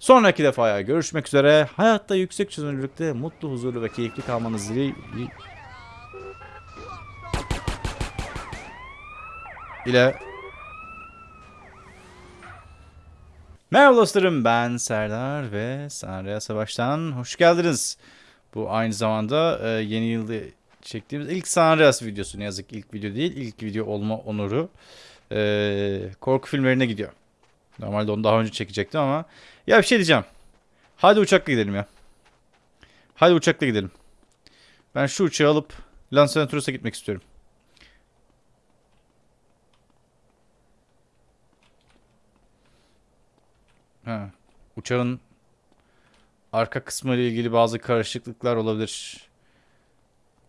Sonraki defaya görüşmek üzere. Hayatta yüksek çözünürlükte mutlu, huzurlu ve keyifli kalmanız dili... ile Merhaba dostlarım ben Serdar ve Sanrı'ya Savaş'tan hoş geldiniz. Bu aynı zamanda e, yeni yılda çektiğimiz ilk Sanrı'yas videosu ne yazık ilk video değil ilk video olma onuru e, korku filmlerine gidiyor. Normalde onu daha önce çekecektim ama ya bir şey diyeceğim. Hadi uçakla gidelim ya. Hadi uçakla gidelim. Ben şu uçağı alıp Los gitmek istiyorum. Ha. Uçağın arka kısmı ile ilgili bazı karışıklıklar olabilir.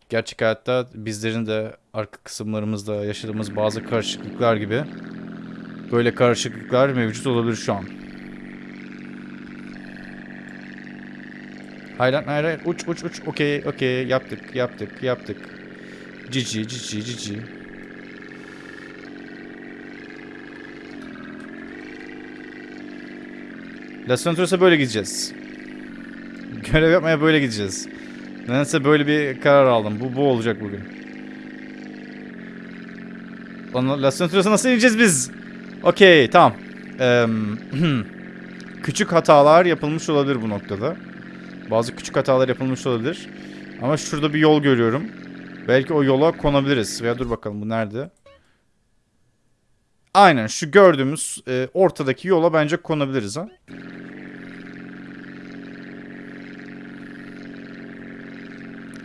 Gerçek hayatta bizlerin de arka kısımlarımızda yaşadığımız bazı karışıklıklar gibi böyle karışıklıklar mevcut olabilir şu an. Hayır lan, hayır hayır uç uç uç okey okey yaptık yaptık yaptık. Cici cici cici. Las Venturas'a böyle gideceğiz. Görev yapmaya böyle gideceğiz. Nedense böyle bir karar aldım. Bu bu olacak bugün. Las Venturas'a nasıl ineceğiz biz? Okey tamam. Eee, küçük hatalar yapılmış olabilir bu noktada. Bazı küçük hatalar yapılmış olabilir. Ama şurada bir yol görüyorum. Belki o yola konabiliriz. Veya dur bakalım bu nerede? Aynen şu gördüğümüz e, ortadaki yola bence konabiliriz ha.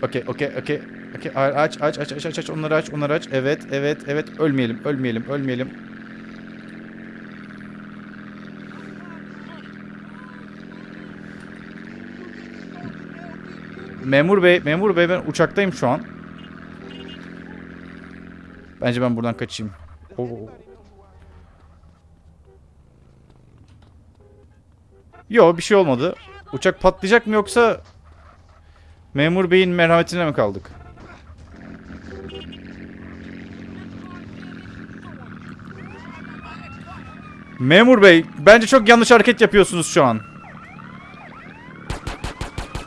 Okey okey okey. Okey aç aç aç aç aç aç onları aç onları aç. Evet evet evet ölmeyelim ölmeyelim ölmeyelim. Memur bey memur bey ben uçaktayım şu an. Bence ben buradan kaçayım. Oo. Yo bir şey olmadı. Uçak patlayacak mı yoksa memur beyin merhametine mi kaldık? Memur bey bence çok yanlış hareket yapıyorsunuz şu an.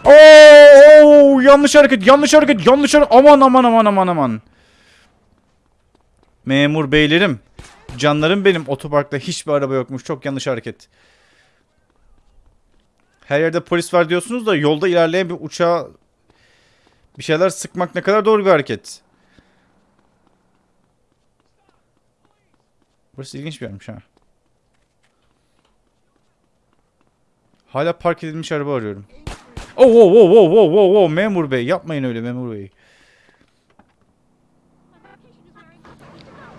Oo, yanlış hareket yanlış hareket yanlış hareket aman aman aman aman aman. Memur beylerim canlarım benim otoparkta hiçbir araba yokmuş çok yanlış hareket. Her yerde polis var diyorsunuz da yolda ilerleyen bir uçağa bir şeyler sıkmak ne kadar doğru bir hareket. Burası ilginç bir yermiş ha. Hala park edilmiş araba arıyorum. Oh, oh, oh, oh, oh, oh, oh, memur bey yapmayın öyle memur bey.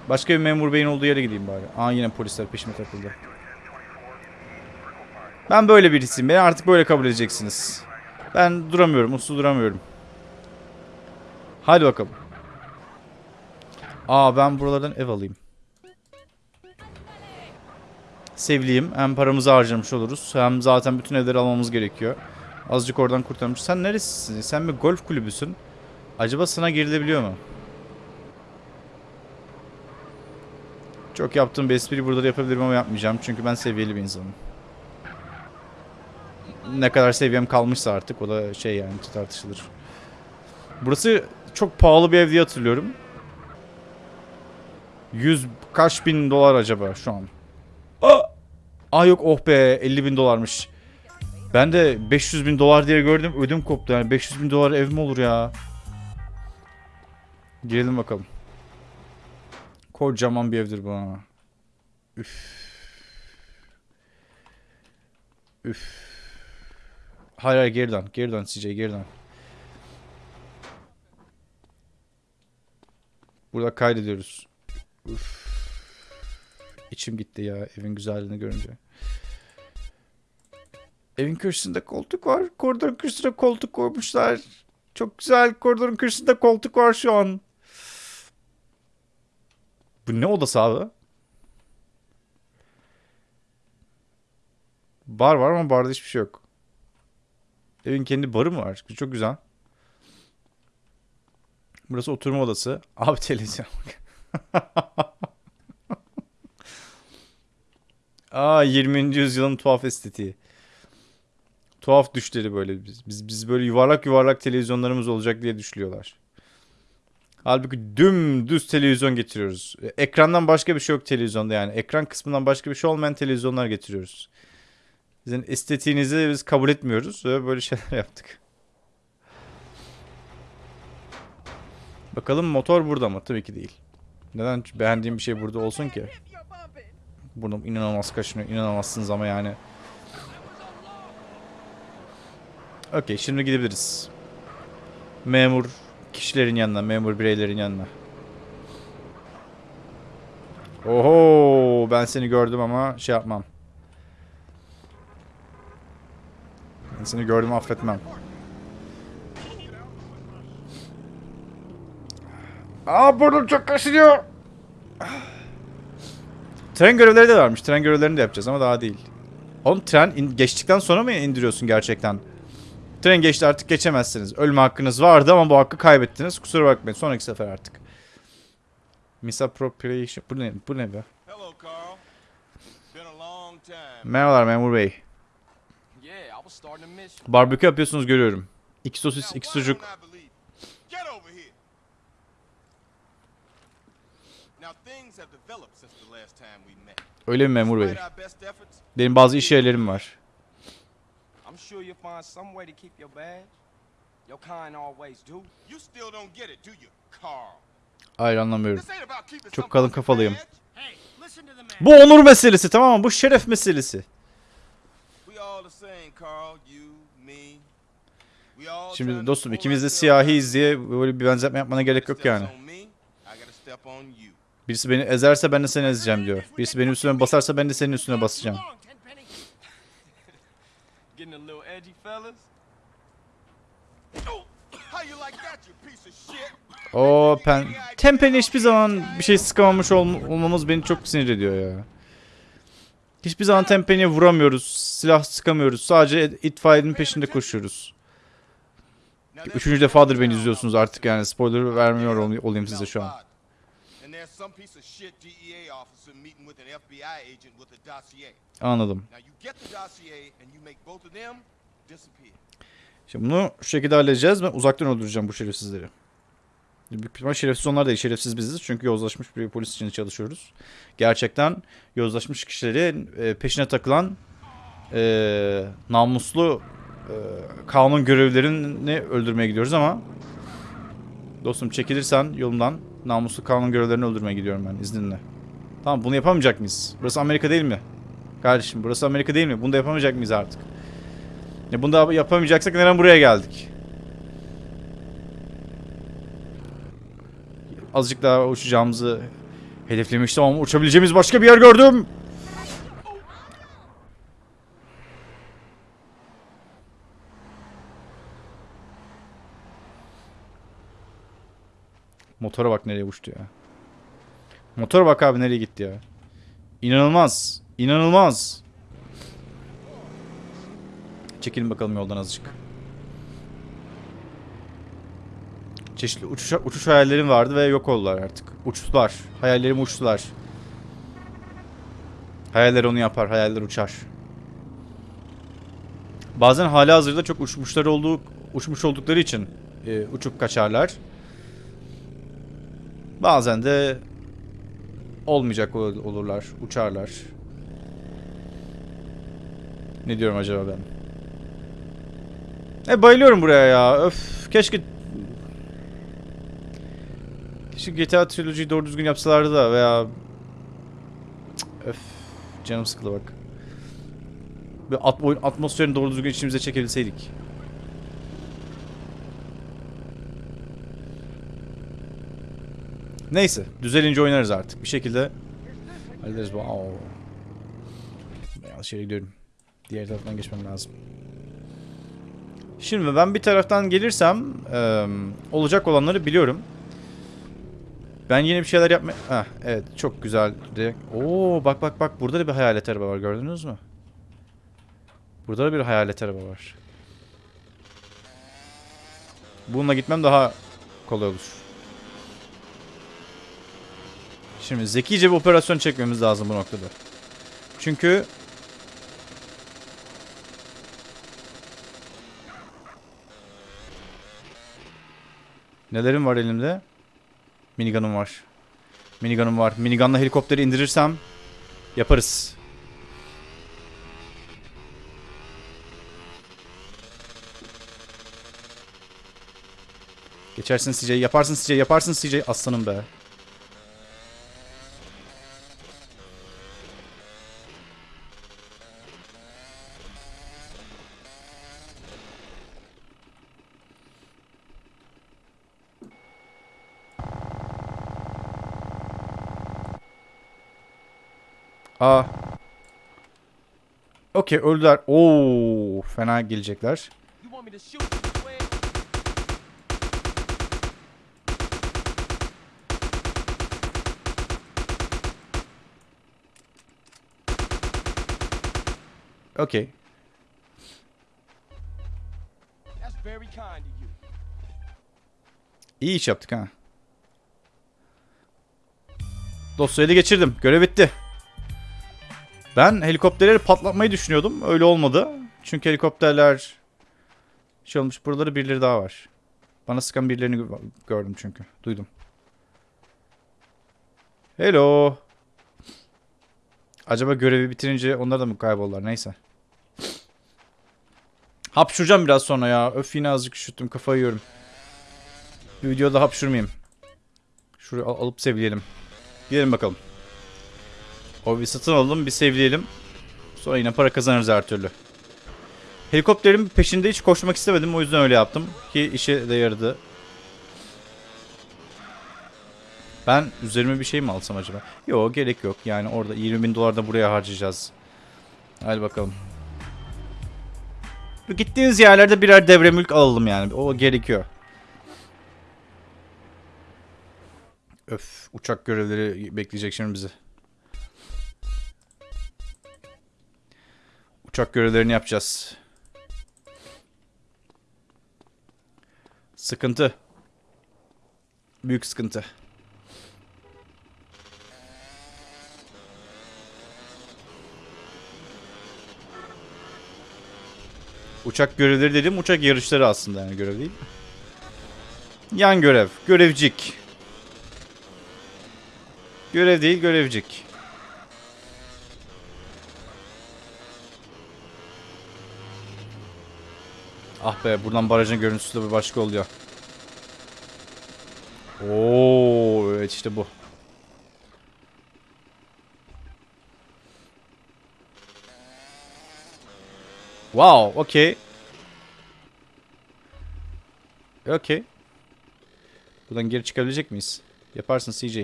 Başka bir memur beyin olduğu yere gideyim bari. Aa yine polisler peşime takıldı. Ben böyle birisiyim. Beni artık böyle kabul edeceksiniz. Ben duramıyorum. Uslu duramıyorum. Hadi bakalım. Aa ben buralardan ev alayım. Sevliyim. Hem paramızı harcamış oluruz. Hem zaten bütün evleri almamız gerekiyor. Azıcık oradan kurtarmış. Sen neresisin? Sen bir golf kulübüsün. Acaba sana girilebiliyor mu? Çok yaptığım bir espriyi burada da yapabilirim ama yapmayacağım. Çünkü ben seviyeli bir insanım. Ne kadar seviyem kalmışsa artık o da şey yani tartışılır. Burası çok pahalı bir ev diye hatırlıyorum. 100 kaç bin dolar acaba şu an? Aa! Aa yok oh be 50 bin dolarmış. Ben de 500 bin dolar diye gördüm ödüm koptu yani 500 bin dolar ev mi olur ya? Girelim bakalım. Kocaman bir evdir bu ha. Üf. Üf. Hayır hayır geri dön. Geri dön CJ geri dön. Burada kaydediyoruz. Üf. İçim gitti ya evin güzelliğini görünce. Evin köşesinde koltuk var. Koridorun köşesine koltuk koymuşlar. Çok güzel. Koridorun köşesinde koltuk var şu an. Bu ne odası abi? Bar var ama barda hiçbir şey yok. Evin kendi barı mı var? Çok güzel. Burası oturma odası. Abi televizyon. Aa 20. yüzyılın tuhaf estetiği. Tuhaf düşleri böyle. Biz, biz, biz böyle yuvarlak yuvarlak televizyonlarımız olacak diye düşünüyorlar. Halbuki dümdüz televizyon getiriyoruz. E, Ekrandan başka bir şey yok televizyonda yani. Ekran kısmından başka bir şey olmayan televizyonlar getiriyoruz. Sizin estetiğinizi biz kabul etmiyoruz ve böyle şeyler yaptık. Bakalım motor burada mı? Tabii ki değil. Neden beğendiğim bir şey burada olsun ki? Burnum inanılmaz kaşınıyor. İnanamazsınız ama yani. Okey şimdi gidebiliriz. Memur kişilerin yanına, memur bireylerin yanına. Oho ben seni gördüm ama şey yapmam. Ben seni gördüm affetmem. Aa burnum çok kaşınıyor. Tren görevleri de varmış. Tren görevlerini de yapacağız ama daha değil. Oğlum tren geçtikten sonra mı indiriyorsun gerçekten? Tren geçti artık geçemezsiniz. Ölme hakkınız vardı ama bu hakkı kaybettiniz. Kusura bakmayın. Sonraki sefer artık. Misappropriation. Bu ne? Bu ne be? Merhabalar memur bey. Barbekü yapıyorsunuz görüyorum. İki sosis, iki sucuk. Öyle mi memur bey? Benim bazı iş yerlerim var. Sure you'll find some way to keep your badge. Your kind always do. you still don't get it, do you, Carl? Hayır anlamıyorum. Çok kalın kafalıyım. Bu onur meselesi tamam mı? Bu şeref meselesi. Şimdi dostum ikimiz de siyahiyiz diye böyle bir benzetme yapmana gerek yok yani. Birisi beni ezerse ben de seni ezeceğim diyor. Birisi benim üstüme basarsa ben de senin üstüne basacağım. Fellas. Oh, how you like that, you piece of shit? O pen... Tempen'e hiçbir zaman bir şey sıkamamış ol- olmamız beni çok sinir ediyor ya. Hiçbir zaman Tempen'e vuramıyoruz. Silah sıkamıyoruz. Sadece itfaiyenin peşinde koşuyoruz. Üçüncü defadır beni izliyorsunuz artık yani. Spoiler vermiyor ol- olayım size şu an. Dossier. Anladım. Şimdi bunu şu şekilde halledeceğiz. Ben uzaktan öldüreceğim bu şerefsizleri. Büyük ihtimal şerefsiz onlar değil. Şerefsiz biziz. Çünkü yozlaşmış bir polis için çalışıyoruz. Gerçekten yozlaşmış kişilerin e, peşine takılan e, namuslu e, kanun görevlerini öldürmeye gidiyoruz ama dostum çekilirsen yolumdan namuslu kanun görevlerini öldürmeye gidiyorum ben izninle. Tamam bunu yapamayacak mıyız? Burası Amerika değil mi? Kardeşim burası Amerika değil mi? Bunu da yapamayacak mıyız artık? Ya bunu da yapamayacaksak neden buraya geldik? Azıcık daha uçacağımızı hedeflemiştim ama uçabileceğimiz başka bir yer gördüm. Motora bak nereye uçtu ya. Motora bak abi nereye gitti ya. İnanılmaz. İnanılmaz. Çekilin bakalım yoldan azıcık. Çeşitli uçuş, uçuş hayallerim vardı ve yok oldular artık. Uçtular. Hayallerim uçtular. Hayaller onu yapar. Hayaller uçar. Bazen hala hazırda çok uçmuşlar olduğu, uçmuş oldukları için e, uçup kaçarlar. Bazen de olmayacak ol- olurlar, uçarlar. Ne diyorum acaba ben? E bayılıyorum buraya ya. Öf keşke Keşke GTA Trilogy'yi doğru düzgün yapsalardı da veya Öf canım sıkıldı bak. Bir at oyun atmosferini doğru düzgün içimize çekebilseydik. Neyse, düzelince oynarız artık. Bir şekilde hallederiz. Ben yanlış yere gidiyorum. Diğer taraftan geçmem lazım. Şimdi ben bir taraftan gelirsem eee, olacak olanları biliyorum. Ben yine bir şeyler yapma... Heh, evet çok güzel. Oo bak bak bak burada da bir hayalet araba var gördünüz mü? Burada da bir hayalet araba var. Bununla gitmem daha kolay olur. Şimdi zekice bir operasyon çekmemiz lazım bu noktada. Çünkü Nelerim var elimde? Minigun'um var. Minigun'um var. Minigun'la helikopteri indirirsem yaparız. Geçersin CJ, yaparsın CJ, yaparsın CJ. Aslanım be. Aa. Okey öldüler. Oo, fena gelecekler. Okey. İyi iş yaptık ha. Dosyayı geçirdim. Görev bitti. Ben helikopterleri patlatmayı düşünüyordum. Öyle olmadı. Çünkü helikopterler şey olmuş. Buraları birileri daha var. Bana sıkan birilerini gö- gördüm çünkü. Duydum. Hello. Acaba görevi bitirince onlar da mı kayboldular? Neyse. Hapşuracağım biraz sonra ya. Öf yine azıcık üşüttüm. Kafayı yiyorum. Bir videoda hapşurmayayım. Şurayı al- alıp sevleyelim. Gidelim bakalım. O bir satın alalım, bir sevleyelim. Sonra yine para kazanırız her türlü. Helikopterin peşinde hiç koşmak istemedim. O yüzden öyle yaptım. Ki işe de yaradı. Ben üzerime bir şey mi alsam acaba? Yok gerek yok. Yani orada 20 bin dolar da buraya harcayacağız. Hadi bakalım. Gittiğiniz yerlerde birer devre mülk alalım yani. O gerekiyor. Öf uçak görevleri bekleyecek şimdi bizi. Uçak görevlerini yapacağız. Sıkıntı. Büyük sıkıntı. Uçak görevleri dedim uçak yarışları aslında yani görev değil. Yan görev. Görevcik. Görev değil görevcik. Ah be buradan barajın görüntüsü de bir başka oluyor. Oo evet işte bu. Wow, okey. Okey. Buradan geri çıkabilecek miyiz? Yaparsın CJ.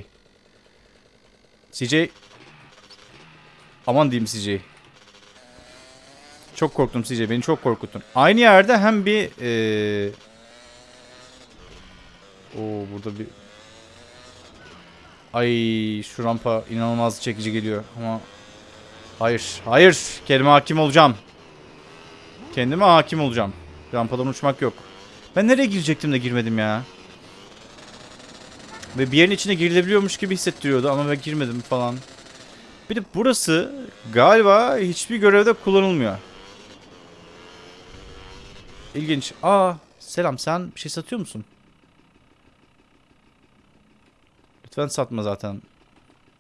CJ. Aman diyeyim CJ. Çok korktum CJ. Beni çok korkuttun. Aynı yerde hem bir... Ee... Oo burada bir... Ay şu rampa inanılmaz çekici geliyor ama... Hayır. Hayır. Kelime hakim olacağım. Kendime hakim olacağım. Rampadan uçmak yok. Ben nereye girecektim de girmedim ya. Ve bir yerin içine girilebiliyormuş gibi hissettiriyordu ama ben girmedim falan. Bir de burası galiba hiçbir görevde kullanılmıyor. İlginç. Aa selam sen bir şey satıyor musun? Lütfen satma zaten.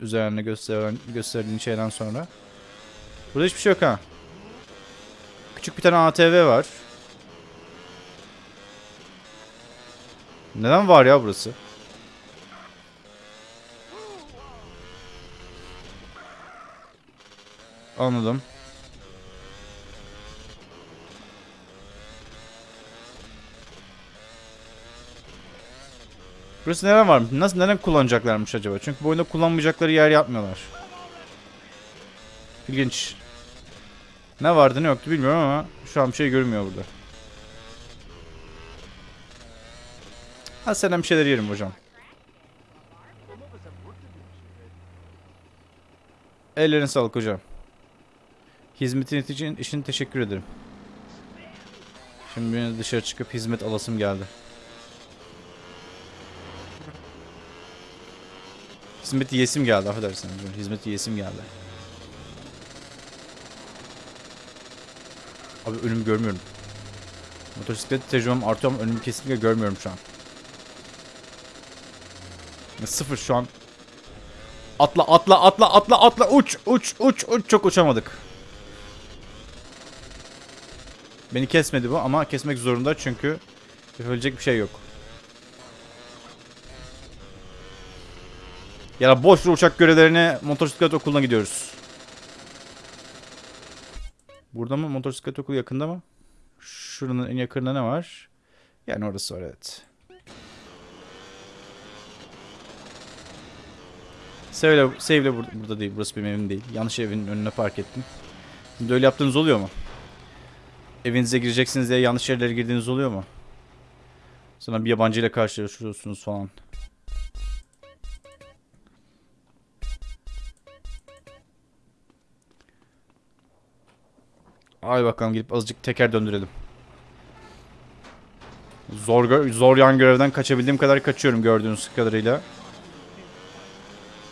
Üzerine gösteren, gösterdiğin şeyden sonra. Burada hiçbir şey yok ha. Küçük bir tane ATV var. Neden var ya burası? Anladım. Burası neden var? Nasıl neden kullanacaklarmış acaba? Çünkü bu oyunda kullanmayacakları yer yapmıyorlar. İlginç. Ne vardı ne yoktu bilmiyorum ama şu an bir şey görünmüyor burada. Ha senden bir şeyler yerim hocam. Ellerine sağlık hocam. Hizmetin için, için teşekkür ederim. Şimdi dışarı çıkıp hizmet alasım geldi. Hizmet yesim geldi affedersiniz. Hizmet yesim geldi. Abi önümü görmüyorum. Motosiklet tecrübem artıyor ama önümü kesinlikle görmüyorum şu an. Sıfır şu an. Atla atla atla atla atla uç uç uç uç çok uçamadık. Beni kesmedi bu ama kesmek zorunda çünkü yapabilecek bir şey yok. Ya da boş uçak görevlerine motosiklet okuluna gidiyoruz. Burada mı? Motosiklet okulu yakında mı? Şuranın en yakınında ne var? Yani orası var evet. Save'le Save'le bur- burada değil. Burası benim evim değil. Yanlış evin önüne park ettim. Şimdi öyle yaptığınız oluyor mu? Evinize gireceksiniz diye yanlış yerlere girdiğiniz oluyor mu? Sonra bir yabancıyla karşılaşıyorsunuz falan. Ay bakalım gidip azıcık teker döndürelim. Zor zor yan görevden kaçabildiğim kadar kaçıyorum gördüğünüz kadarıyla.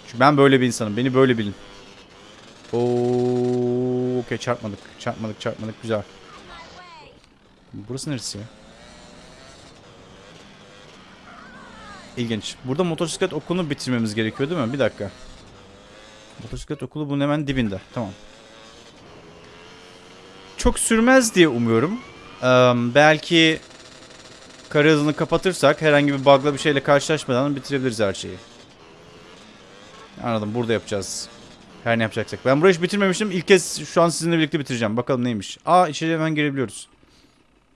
Çünkü ben böyle bir insanım. Beni böyle bilin. Oo, okey çarpmadık. Çarpmadık, çarpmadık. Güzel. Burası neresi ya? İlginç. Burada motosiklet okulunu bitirmemiz gerekiyor değil mi? Bir dakika. Motosiklet okulu bunun hemen dibinde. Tamam. Çok sürmez diye umuyorum. Eee, belki kara hızını kapatırsak herhangi bir bug'la bir şeyle karşılaşmadan bitirebiliriz her şeyi. Anladım. Burada yapacağız. Her ne yapacaksak. Ben burayı hiç bitirmemiştim. İlk kez şu an sizinle birlikte bitireceğim. Bakalım neymiş. Aa içeri hemen girebiliyoruz.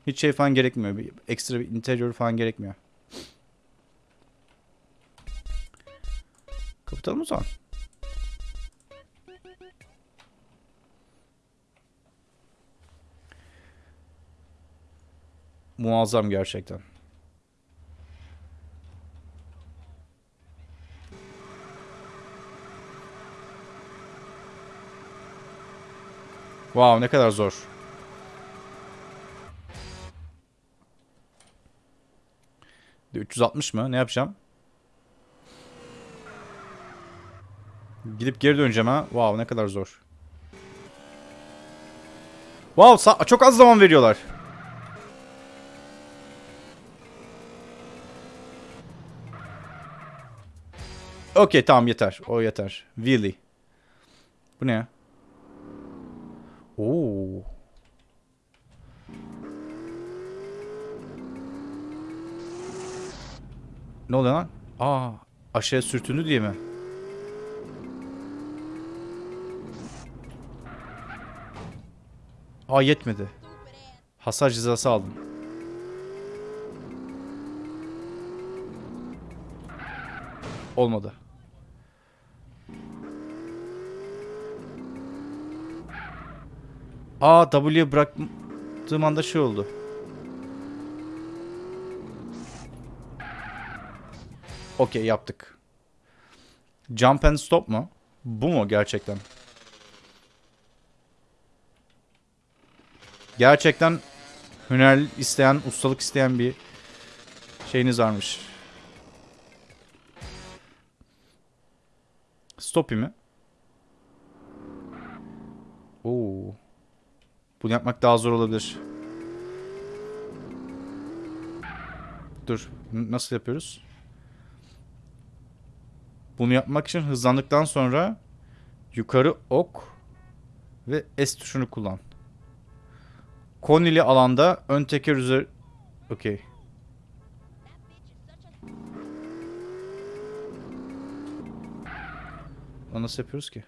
Hiç şey falan gerekmiyor. Bir ekstra bir interior falan gerekmiyor. Kapatalım o zaman. Muazzam gerçekten. Wow ne kadar zor. Bir 360 mı? Ne yapacağım? Gidip geri döneceğim ha. Wow ne kadar zor. Wow çok az zaman veriyorlar. Okey tamam yeter. O yeter. Really. Bu ne ya? Oo. Ne oluyor lan? Aa, aşağıya sürtündü diye mi? Aa yetmedi. Hasar cezası aldım. Olmadı. Aa W'ye bıraktığım anda şey oldu. Okey yaptık. Jump and stop mu? Bu mu gerçekten? Gerçekten hüner isteyen, ustalık isteyen bir şeyiniz varmış. Stoppy mi? Oo. Bunu yapmak daha zor olabilir. Dur. Nasıl yapıyoruz? Bunu yapmak için hızlandıktan sonra yukarı ok ve S tuşunu kullan. Konili alanda ön teker üzeri... Okey. Nasıl yapıyoruz ki?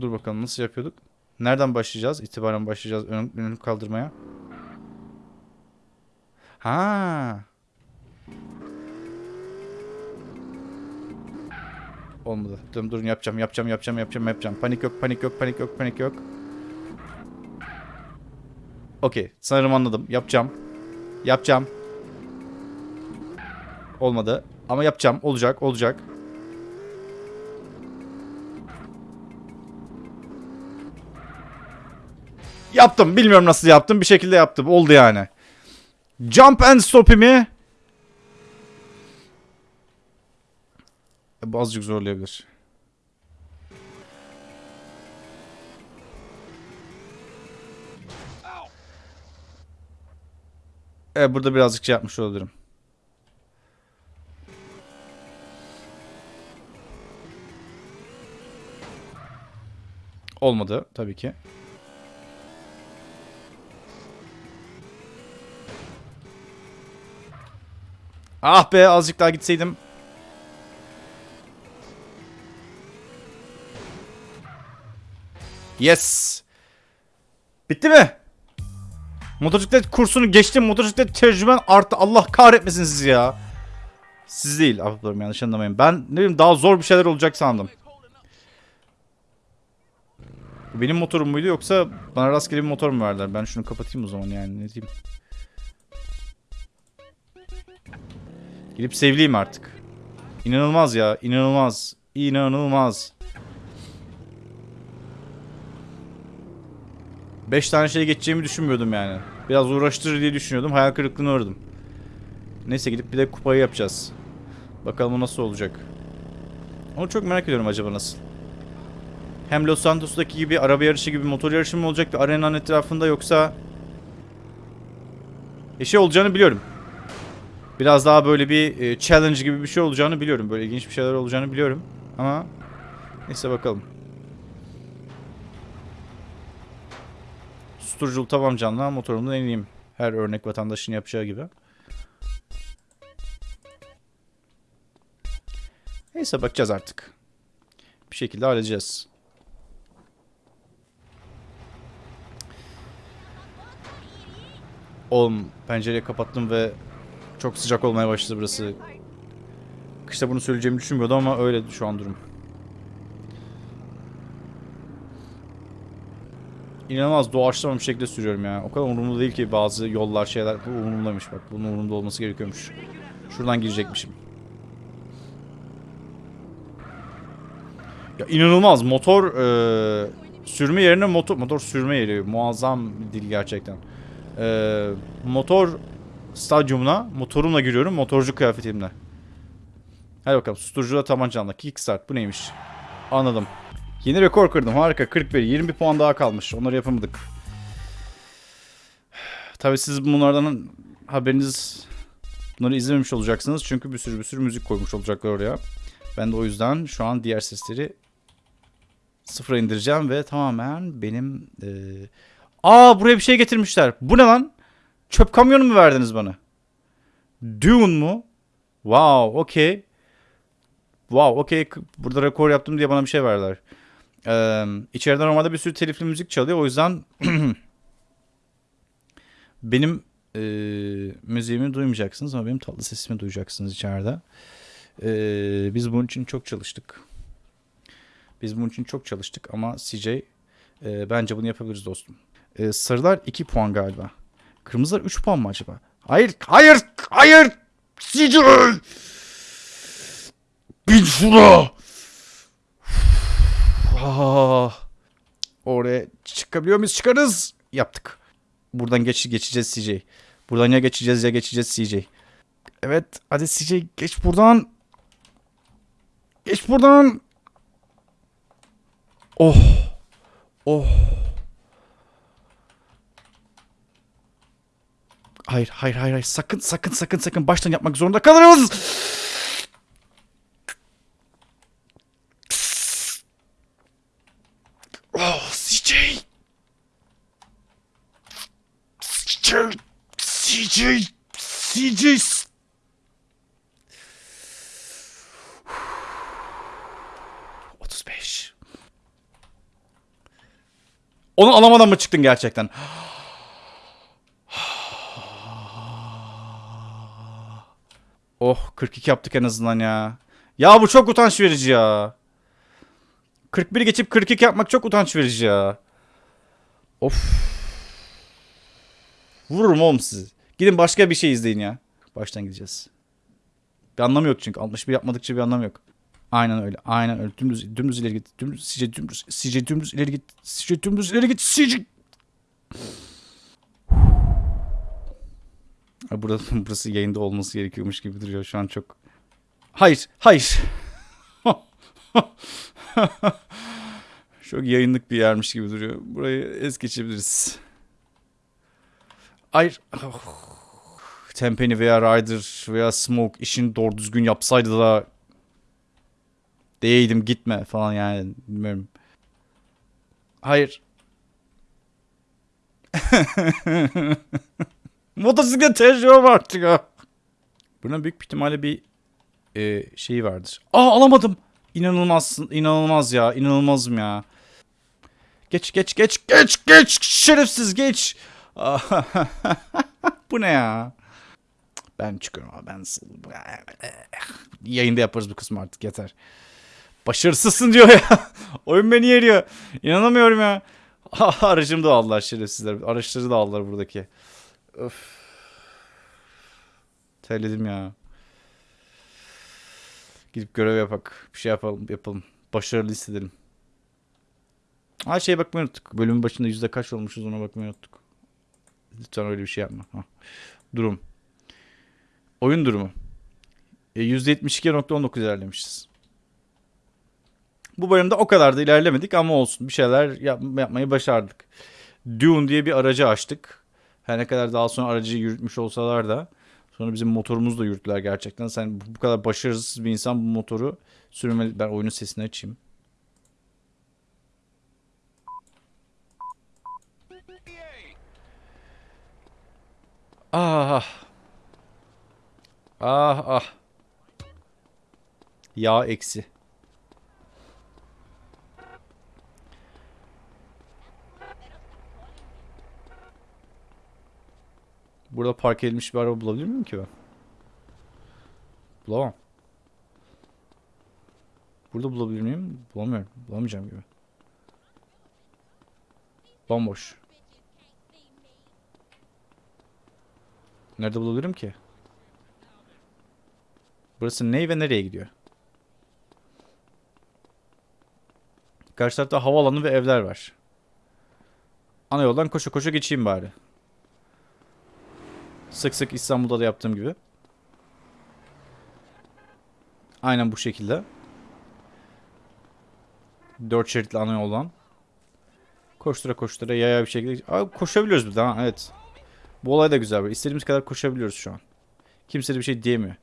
Dur bakalım nasıl yapıyorduk? Nereden başlayacağız? İtibaren başlayacağız ön, önünü kaldırmaya. Ha. Olmadı. Durun durun yapacağım yapacağım yapacağım yapacağım yapacağım. Panik yok panik yok panik yok panik yok. Okey sanırım anladım. Yapacağım. Yapacağım. Olmadı. Ama yapacağım. Olacak olacak. Yaptım. Bilmiyorum nasıl yaptım. Bir şekilde yaptım. Oldu yani. Jump and stop'imi Bu azıcık zorlayabilir. Evet burada birazcık şey yapmış olabilirim. Olmadı tabii ki. Ah be azıcık daha gitseydim. Yes. Bitti mi? Motosiklet kursunu geçtim. Motosiklet tecrüben arttı. Allah kahretmesin sizi ya. Siz değil. Ablalarım yanlış anlamayın. Ben ne bileyim daha zor bir şeyler olacak sandım. Bu Benim motorum muydu yoksa bana rastgele bir motor mu verdiler? Ben şunu kapatayım o zaman yani ne diyeyim. Gidip sevleyeyim artık. İnanılmaz ya. inanılmaz. İnanılmaz. 5 tane şey geçeceğimi düşünmüyordum yani. Biraz uğraştırır diye düşünüyordum. Hayal kırıklığına uğradım. Neyse gidip bir de kupayı yapacağız. Bakalım o nasıl olacak. Onu çok merak ediyorum acaba nasıl. Hem Los Santos'taki gibi araba yarışı gibi motor yarışı mı olacak bir arenanın etrafında yoksa... E şey olacağını biliyorum. Biraz daha böyle bir e, challenge gibi bir şey olacağını biliyorum. Böyle ilginç bir şeyler olacağını biliyorum. Ama neyse bakalım. Susturuculu tavam canlı motorumdan ineyim. Her örnek vatandaşın yapacağı gibi. Neyse bakacağız artık. Bir şekilde halledeceğiz. Oğlum pencereyi kapattım ve çok sıcak olmaya başladı burası. Kışta bunu söyleyeceğimi düşünmüyordum ama öyle şu an durum. İnanılmaz doğaçlama şekilde sürüyorum ya. O kadar umurumda değil ki bazı yollar şeyler. Bu umurumdaymış bak. Bunun umurumda olması gerekiyormuş. Şuradan girecekmişim. Ya inanılmaz motor e, sürme yerine motor motor sürme yeri muazzam bir dil gerçekten. E, motor stadyumuna motorumla giriyorum motorcu kıyafetimle. Hadi bakalım susturucuda tabancamla kickstart bu neymiş? Anladım. Yeni rekor kırdım harika 41 20 puan daha kalmış onları yapamadık. Tabi siz bunlardan haberiniz bunları izlememiş olacaksınız çünkü bir sürü bir sürü müzik koymuş olacaklar oraya. Ben de o yüzden şu an diğer sesleri sıfıra indireceğim ve tamamen benim... E... Aa buraya bir şey getirmişler. Bu ne lan? Çöp kamyonu mu verdiniz bana? Dune mu? Wow, okey. Wow, okey. Burada rekor yaptım diye bana bir şey verdiler. Ee, içeride normalde bir sürü telifli müzik çalıyor. O yüzden benim e, müziğimi duymayacaksınız ama benim tatlı sesimi duyacaksınız içeride. Ee, biz bunun için çok çalıştık. Biz bunun için çok çalıştık ama CJ e, bence bunu yapabiliriz dostum. E, sarılar 2 puan galiba. Kırmızılar 3 puan mı acaba? Hayır, hayır, hayır! CJ! Bin şuna! Ah. Oraya çıkabiliyor muyuz? Çıkarız. Yaptık. Buradan geç geçeceğiz CJ. Buradan ya geçeceğiz ya geçeceğiz CJ. Evet, hadi CJ geç buradan. Geç buradan. Oh. Oh. Hayır, hayır, hayır, hayır. Sakın, sakın, sakın, sakın. Baştan yapmak zorunda kalırız. Oh, CJ. CJ. CJ. CJ. Onu alamadan mı çıktın gerçekten? Oh 42 yaptık en azından ya. Ya bu çok utanç verici ya. 41 geçip 42 yapmak çok utanç verici ya. Of. Vururum oğlum sizi. Gidin başka bir şey izleyin ya. Baştan gideceğiz. Bir anlamı yok çünkü. 61 yapmadıkça bir anlamı yok. Aynen öyle. Aynen öyle. Dümdüz, dümdüz ileri git. Dümdüz, CJ dümdüz. CJ dümdüz ileri git. CJ dümdüz ileri git. CJ. Ay, Burada, burası yayında olması gerekiyormuş gibi duruyor şu an çok. Hayır, hayır. çok yayınlık bir yermiş gibi duruyor. Burayı es geçebiliriz. Hayır. Tempeni veya Ryder veya Smoke işini doğru düzgün yapsaydı da değeydim gitme falan yani bilmiyorum. Hayır. Motosiklet tecrübe artık ha. Bunun büyük bir ihtimalle bir e, şeyi vardır. Aa alamadım. İnanılmaz, inanılmaz ya. inanılmazım ya. Geç geç geç geç geç şerefsiz geç. bu ne ya? Ben çıkıyorum abi ben. Yayında yaparız bu kısmı artık yeter. Başarısızsın diyor ya. Oyun beni yeriyor. İnanamıyorum ya. Aracımı da aldılar şerefsizler. Araçları da aldılar buradaki. Öf. Terledim ya. Gidip görev yapak. Bir şey yapalım. yapalım. Başarılı hissedelim. Ha şeye bakmayı unuttuk. Bölümün başında yüzde kaç olmuşuz ona bakmayı unuttuk. Lütfen öyle bir şey yapma. Ha. Durum. Oyun durumu. E, %72.19 ilerlemişiz. Bu bölümde o kadar da ilerlemedik ama olsun. Bir şeyler yap- yapmayı başardık. Dune diye bir aracı açtık. Her ne kadar daha sonra aracı yürütmüş olsalar da sonra bizim motorumuzu da yürüttüler gerçekten. Sen bu kadar başarısız bir insan bu motoru sürmeli. Ben oyunun sesini açayım. Ah ah. Ah ah. Yağ eksi. Burada park edilmiş bir araba bulabilir miyim ki ben? Bulamam. Burada bulabilir miyim? Bulamıyorum. Bulamayacağım gibi. Bomboş. Nerede bulabilirim ki? Burası ne ve nereye gidiyor? Karşı tarafta havaalanı ve evler var. Ana yoldan koşa koşa geçeyim bari. Sık sık İstanbul'da da yaptığım gibi. Aynen bu şekilde. Dört şeritli ana yoldan. Koştura koştura yaya bir şekilde. Abi koşabiliyoruz bir daha evet. Bu olay da güzel. İstediğimiz kadar koşabiliyoruz şu an. Kimse de bir şey diyemiyor.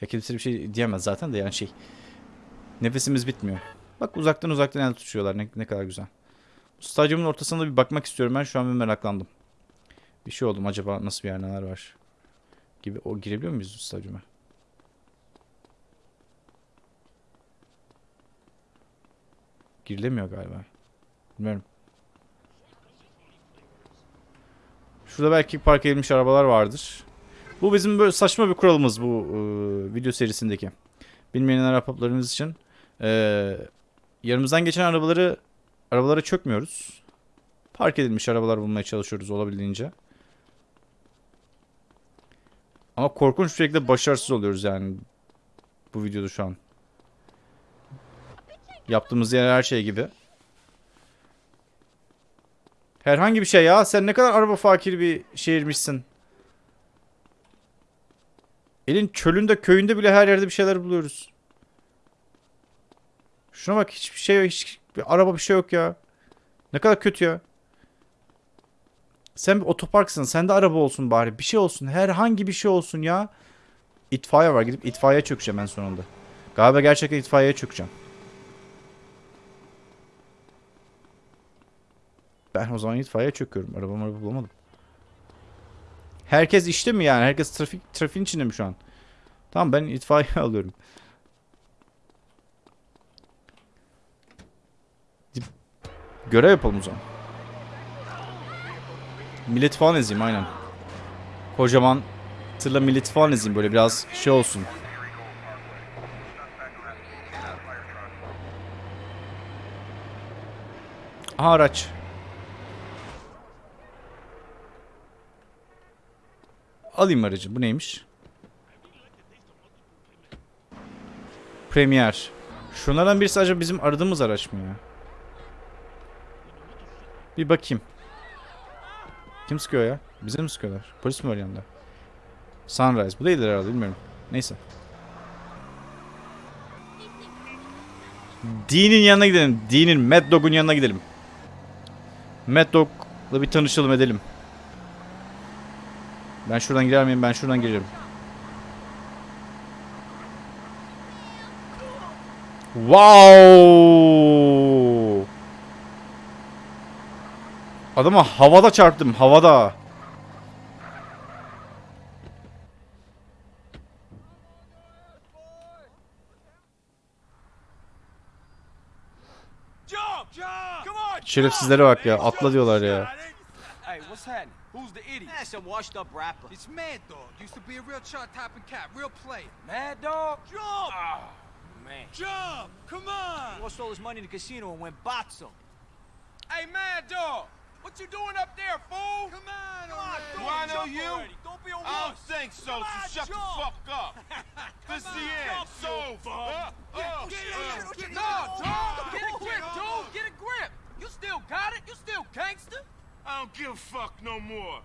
Ya kimse bir şey diyemez zaten de yani şey. Nefesimiz bitmiyor. Bak uzaktan uzaktan el tutuyorlar. Ne, ne kadar güzel. Stadyumun ortasında bir bakmak istiyorum ben. Şu an bir meraklandım. Bir şey oldum acaba nasıl bir yer neler var gibi. O girebiliyor muyuz stadyuma? Girilemiyor galiba. Bilmiyorum. Şurada belki park edilmiş arabalar vardır. Bu bizim böyle saçma bir kuralımız bu e, video serisindeki. Bilmeyenler ahbaplarımız için. E, yanımızdan geçen arabaları arabalara çökmüyoruz. Park edilmiş arabalar bulmaya çalışıyoruz olabildiğince. Ama korkunç bir şekilde başarısız oluyoruz yani bu videoda şu an. Yaptığımız yer her şey gibi. Herhangi bir şey ya. Sen ne kadar araba fakir bir şehirmişsin. Elin çölünde köyünde bile her yerde bir şeyler buluyoruz. Şuna bak hiçbir şey. Hiç, bir araba bir şey yok ya. Ne kadar kötü ya. Sen bir otoparksın. Sende araba olsun bari. Bir şey olsun. Herhangi bir şey olsun ya. İtfaiye var. Gidip itfaiyeye çökeceğim en sonunda. Galiba gerçekten itfaiyeye çökeceğim. Ben o zaman itfaiye çöküyorum. Arabamı araba bulamadım. Herkes işte mi yani? Herkes trafik trafiğin içinde mi şu an? Tamam ben itfaiye alıyorum. Görev yapalım o zaman. Millet falan ezeyim aynen. Kocaman tırla millet falan ezeyim böyle biraz şey olsun. Aha araç. Alayım aracı. Bu neymiş? Premier. Şunlardan birisi acaba bizim aradığımız araç mı ya? Bir bakayım. Kim sıkıyor ya? Bize mi sıkıyorlar? Polis mi var yanında? Sunrise. Bu değildir herhalde bilmiyorum. Neyse. Dean'in yanına gidelim. Dean'in, Mad Dog'un yanına gidelim. Mad Dog'la bir tanışalım edelim. Ben şuradan girer miyim? Ben şuradan girerim. Wow! Adama havada çarptım, havada. Jump! Jump! Come on! Şerefsizlere bak ya, atla diyorlar ya. Hey, what's happening? Who's the idiot? That's some washed up rapper. It's Mad Dog. Used to be a real chart topping cat, real player. Mad Dog? Jump! Oh, man. Jump! Come on! Lost all his money in the casino and went boxing. Hey, Mad Dog! What you doing up there, fool? Come on, Come on, do I know you? already. Don't be a I don't wuss. think so, Come so on, shut the jump. fuck up. this is the end. over. Uh, Get, get, get, no, dog! Get a grip, dude! Get a grip! You still got it? You still gangster? I don't give a fuck no more.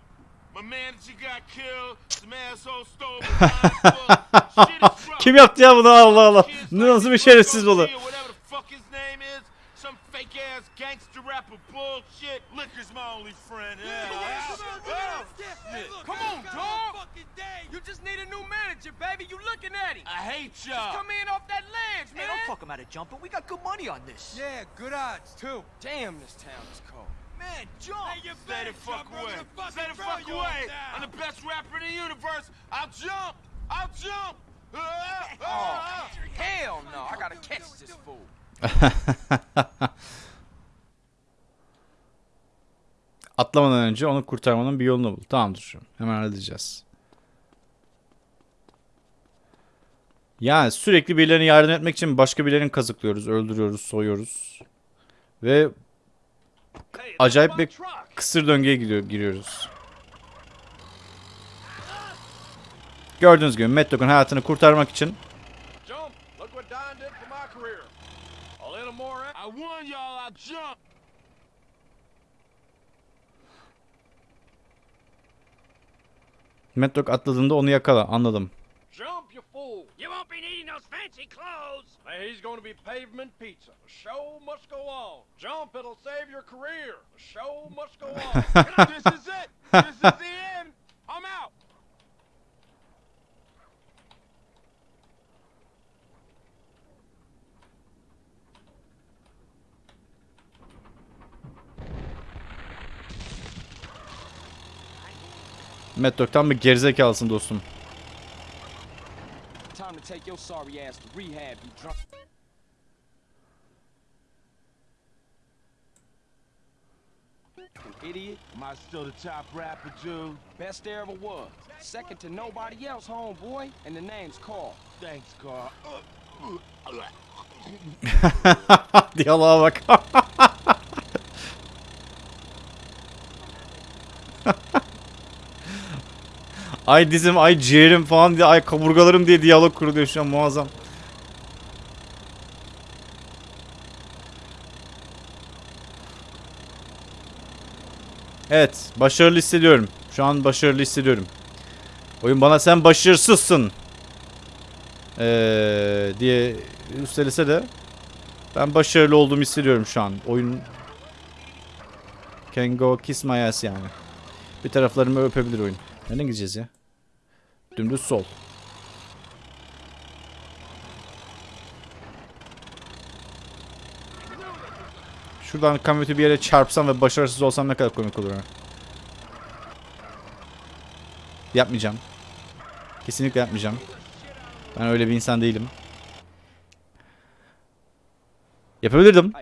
My manager got killed. Some asshole stole my. Kim yaptı ya bunu Allah Allah. Nasıl bir şerefsiz Marco bullshit. Liquor's my only friend. Yeah. Oh, shit. Come on, dog! You just need a new manager, baby. You looking at him. I hate y'all. Come in off that ledge, Hey, man. don't talk him out of jumping. We got good money on this. Yeah, good odds, too. Damn, this town is cold. Man, jump! Stay the fuck away. Stay the fuck away. I'm the best rapper in the universe. I'll jump. I'll jump. Ah. Hell no, I gotta catch this fool. Atlamadan önce onu kurtarmanın bir yolunu bul. Tamamdır. Hemen halledeceğiz. Yani sürekli birilerine yardım etmek için başka birilerini kazıklıyoruz, öldürüyoruz, soyuyoruz. Ve acayip bir kısır döngüye gidiyor, giriyoruz. Gördüğünüz gibi Mad Dog'un hayatını kurtarmak için Jump! Look what Don did for my career. A little more. I warn y'all, I'll jump. Mad Dog atladığında onu yakala. Anladım. Jump, you fool! You won't be needing those fancy clothes. He's going to be pavement pizza. The show must go on. Jump, it'll save your career. The show must go on. this is it. This is the end. I'm out. Mad Dog tam bir gerizekalısın dostum. An idiot. Am I still the top rapper, dude? Best there ever was. Second to nobody else, homeboy. And the name's Carl. Thanks, Carl. Diyaloğa bak. ay dizim, ay ciğerim falan diye, ay kaburgalarım diye diyalog kuruluyor şu an muazzam. Evet, başarılı hissediyorum. Şu an başarılı hissediyorum. Oyun bana sen başarısızsın. Ee, diye üstelese de ben başarılı olduğumu hissediyorum şu an. Oyun can go kiss my ass yani. Bir taraflarımı öpebilir oyun. Nereden gideceğiz ya? Dümdüz sol. Şuradan kamyoneti bir yere çarpsam ve başarısız olsam ne kadar komik olur. Yapmayacağım. Kesinlikle yapmayacağım. Ben öyle bir insan değilim. Yapabilirdim.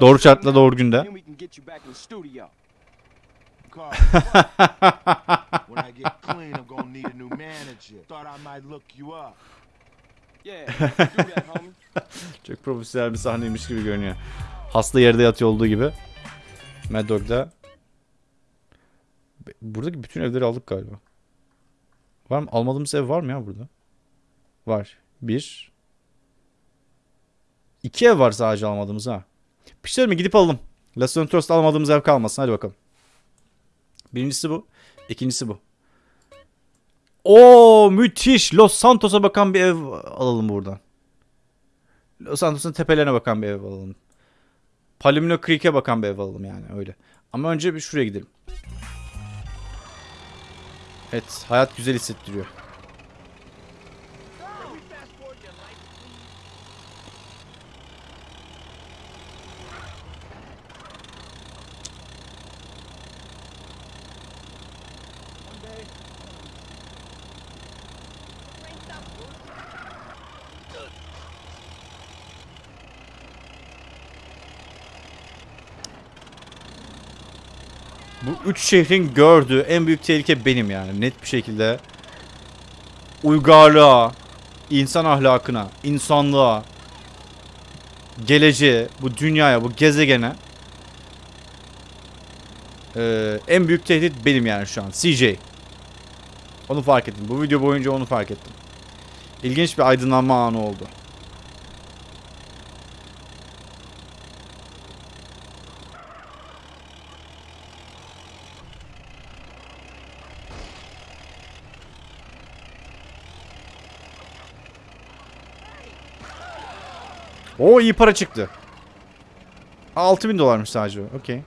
Doğru şartla doğru günde. Carl, when I get clean, I'm gonna need a new manager. Thought I might look you up. Yeah, do that, homie. Çok profesyonel bir sahneymiş gibi görünüyor. Hasta yerde yatıyor olduğu gibi. Mad Dog'da. Buradaki bütün evleri aldık galiba. Var mı? Almadığımız ev var mı ya burada? Var. Bir. İki ev var sadece almadığımız ha. Pişler mi? Gidip alalım. Los Santos'ta almadığımız ev kalmasın. Hadi bakalım. Birincisi bu. İkincisi bu. Oo müthiş. Los Santos'a bakan bir ev alalım buradan. Los Santos'un tepelerine bakan bir ev alalım. Palomino Creek'e bakan bir ev alalım yani öyle. Ama önce bir şuraya gidelim. Evet, hayat güzel hissettiriyor. Üç şehrin gördüğü en büyük tehlike benim yani net bir şekilde. Uygarlığa, insan ahlakına, insanlığa, geleceğe, bu dünyaya, bu gezegene eee, en büyük tehdit benim yani şu an. CJ. Onu fark ettim. Bu video boyunca onu fark ettim. İlginç bir aydınlanma anı oldu. Oo iyi para çıktı. 6000 dolarmış sadece. Okey.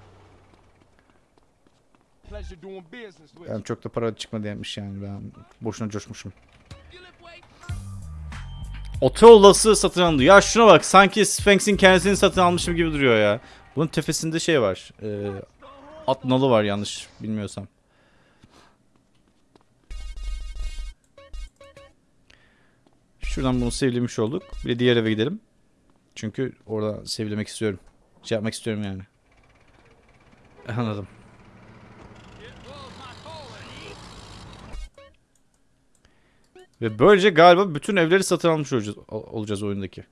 Yani çok da para çıkmadı demiş yani ben boşuna coşmuşum. Otoyolası satın alındı. Ya şuna bak sanki Sphinx'in kendisini satın almışım gibi duruyor ya. Bunun tepesinde şey var. E, at nalı var yanlış bilmiyorsam. Şuradan bunu sevlemiş olduk. Bir de diğer eve gidelim. Çünkü orada sevlemek istiyorum. Şey yapmak istiyorum yani. Anladım. Ve böylece galiba bütün evleri satın almış olacağız, olacağız oyundaki.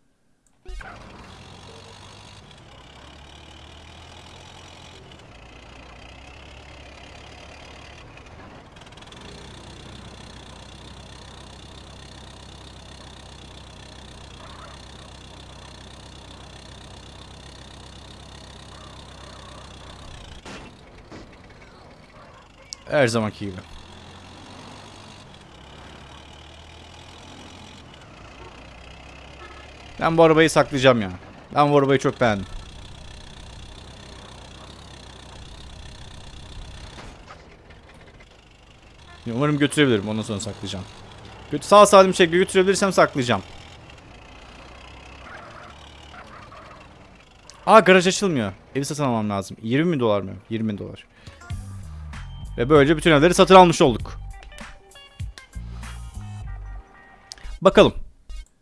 Her zamanki gibi. Ben bu arabayı saklayacağım ya. Ben bu arabayı çok beğendim. Umarım götürebilirim. Ondan sonra saklayacağım. Sağ salim şekilde götürebilirsem saklayacağım. Aa garaj açılmıyor. Evi satın almam lazım. 20 bin dolar mı? 20 bin dolar. Ve böylece bütün evleri satın almış olduk. Bakalım.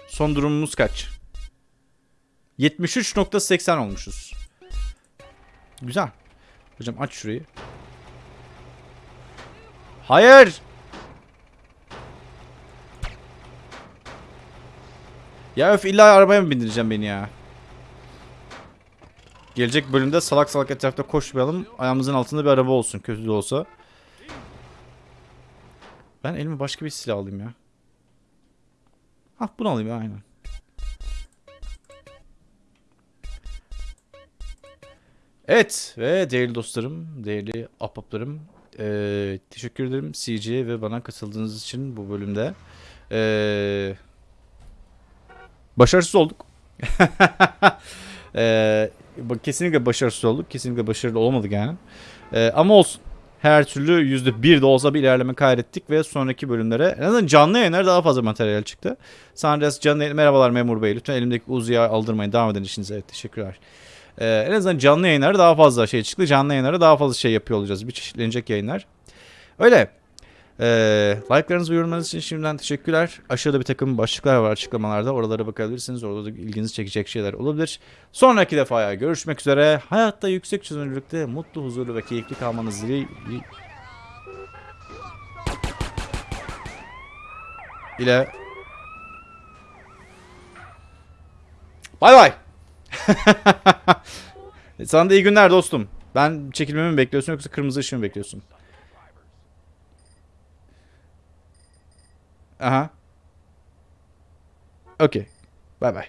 Son durumumuz kaç? 73.80 olmuşuz. Güzel. Hocam aç şurayı. Hayır. Ya öf illa arabaya mı bindireceğim beni ya? Gelecek bölümde salak salak etrafta koşmayalım. Ayağımızın altında bir araba olsun kötü de olsa. Ben elime başka bir silah alayım ya. Hah bunu alayım ya aynen. Evet ve değerli dostlarım, değerli ahbaplarım eee, teşekkür ederim CJ ve bana katıldığınız için bu bölümde. Eee, başarısız olduk. Bak- kesinlikle başarısız olduk. Kesinlikle başarılı olamadık yani. Eee, ama olsun. Her türlü %1 de olsa bir ilerleme kaydettik ve sonraki bölümlere en azından canlı yayınlara daha fazla materyal çıktı. Sanres canlı yayın, merhabalar memur bey. Lütfen elimdeki uzuyu aldırmayın. Devam edin işinize. Evet, teşekkürler. Ee, en azından canlı yayınlara daha fazla şey çıktı. Canlı yayınlara daha fazla şey yapıyor olacağız. Bir çeşitlenecek yayınlar. Öyle. Ee, like'larınız ve yorumlarınız için şimdiden teşekkürler. Aşağıda bir takım başlıklar var açıklamalarda. Oralara bakabilirsiniz. Orada da ilginizi çekecek şeyler olabilir. Sonraki defaya görüşmek üzere. Hayatta yüksek çözünürlükte mutlu, huzurlu ve keyifli kalmanız dili... ile... Bay bay. Sana da iyi günler dostum. Ben çekilmemi mi bekliyorsun yoksa kırmızı ışığı mı bekliyorsun? Aha. Okey. Bay bay.